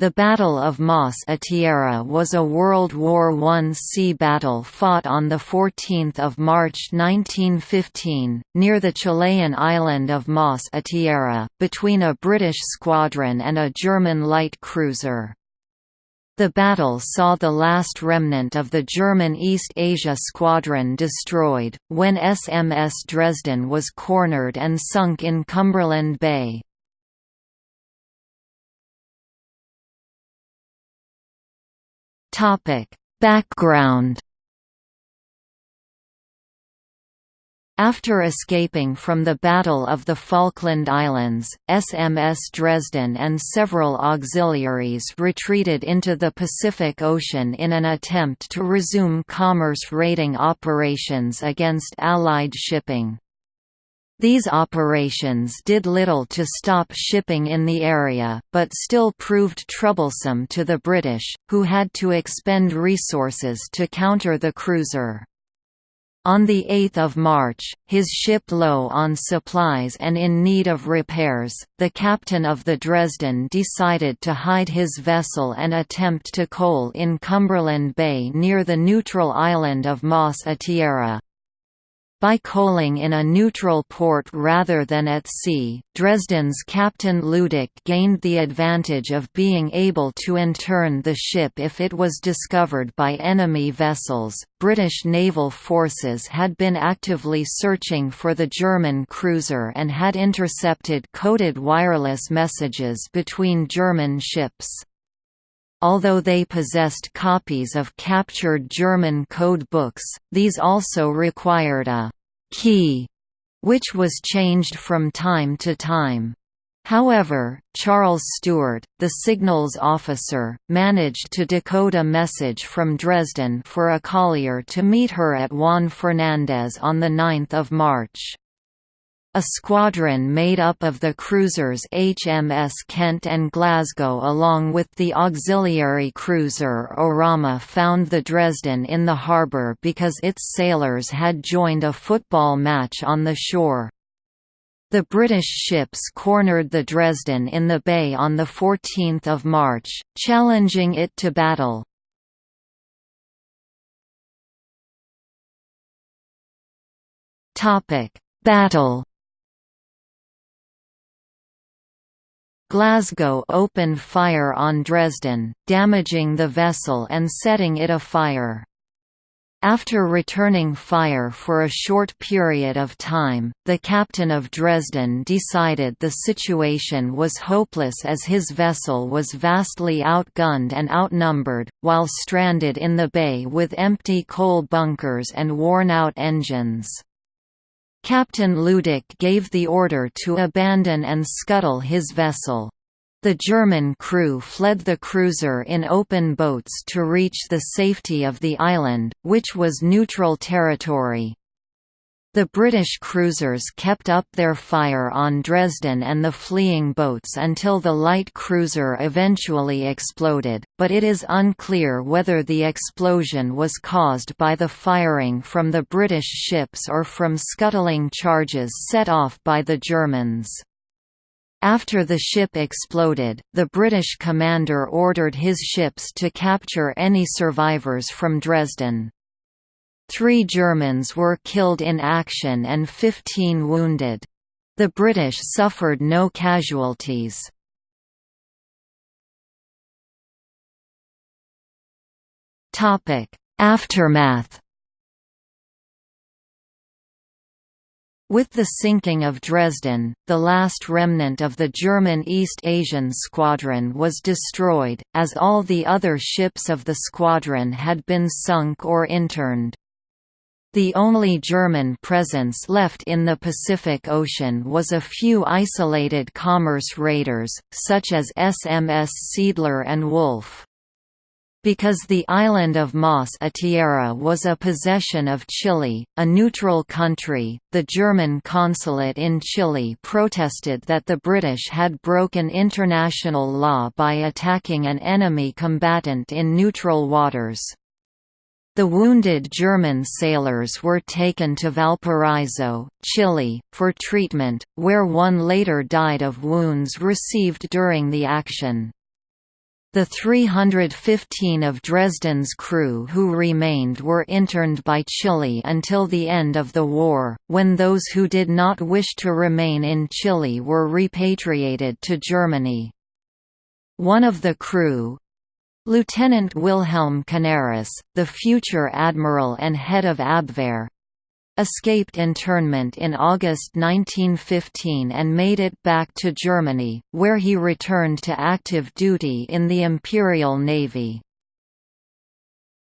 The Battle of Mas Atiera was a World War I sea battle fought on 14 March 1915, near the Chilean island of Mas Atiera, between a British squadron and a German light cruiser. The battle saw the last remnant of the German East Asia Squadron destroyed, when SMS Dresden was cornered and sunk in Cumberland Bay. Topic: Background After escaping from the Battle of the Falkland Islands, SMS Dresden and several auxiliaries retreated into the Pacific Ocean in an attempt to resume commerce raiding operations against Allied shipping. These operations did little to stop shipping in the area, but still proved troublesome to the British, who had to expend resources to counter the cruiser. On 8 March, his ship low on supplies and in need of repairs, the captain of the Dresden decided to hide his vessel and attempt to coal in Cumberland Bay near the neutral island of Más a Tierra. By coaling in a neutral port rather than at sea, Dresden's Captain Lüdecke gained the advantage of being able to intern the ship if it was discovered by enemy vessels. British naval forces had been actively searching for the German cruiser and had intercepted coded wireless messages between German ships. Although they possessed copies of captured German code books, these also required a «key», which was changed from time to time. However, Charles Stewart, the signals officer, managed to decode a message from Dresden for a collier to meet her at Juan Fernandez on 9 March. A squadron made up of the cruisers HMS Kent and Glasgow along with the auxiliary cruiser Orama found the Dresden in the harbour because its sailors had joined a football match on the shore. The British ships cornered the Dresden in the bay on 14 March, challenging it to battle. Battle Glasgow opened fire on Dresden, damaging the vessel and setting it afire. After returning fire for a short period of time, the captain of Dresden decided the situation was hopeless as his vessel was vastly outgunned and outnumbered, while stranded in the bay with empty coal bunkers and worn-out engines. Captain Lüdecke gave the order to abandon and scuttle his vessel. The German crew fled the cruiser in open boats to reach the safety of the island, which was neutral territory. The British cruisers kept up their fire on Dresden and the fleeing boats until the light cruiser eventually exploded, but it is unclear whether the explosion was caused by the firing from the British ships or from scuttling charges set off by the Germans. After the ship exploded, the British commander ordered his ships to capture any survivors from Dresden. Three Germans were killed in action and 15 wounded. The British suffered no casualties. Aftermath With the sinking of Dresden, the last remnant of the German East Asian Squadron was destroyed, as all the other ships of the squadron had been sunk or interned. The only German presence left in the Pacific Ocean was a few isolated commerce raiders, such as SMS Seeadler and Wolf. Because the island of Mas Atiera was a possession of Chile, a neutral country, the German consulate in Chile protested that the British had broken international law by attacking an enemy combatant in neutral waters. The wounded German sailors were taken to Valparaiso, Chile, for treatment, where one later died of wounds received during the action. The 315 of Dresden's crew who remained were interned by Chile until the end of the war, when those who did not wish to remain in Chile were repatriated to Germany. One of the crew, Lieutenant Wilhelm Canaris, the future admiral and head of Abwehr, escaped internment in August 1915 and made it back to Germany, where he returned to active duty in the Imperial Navy.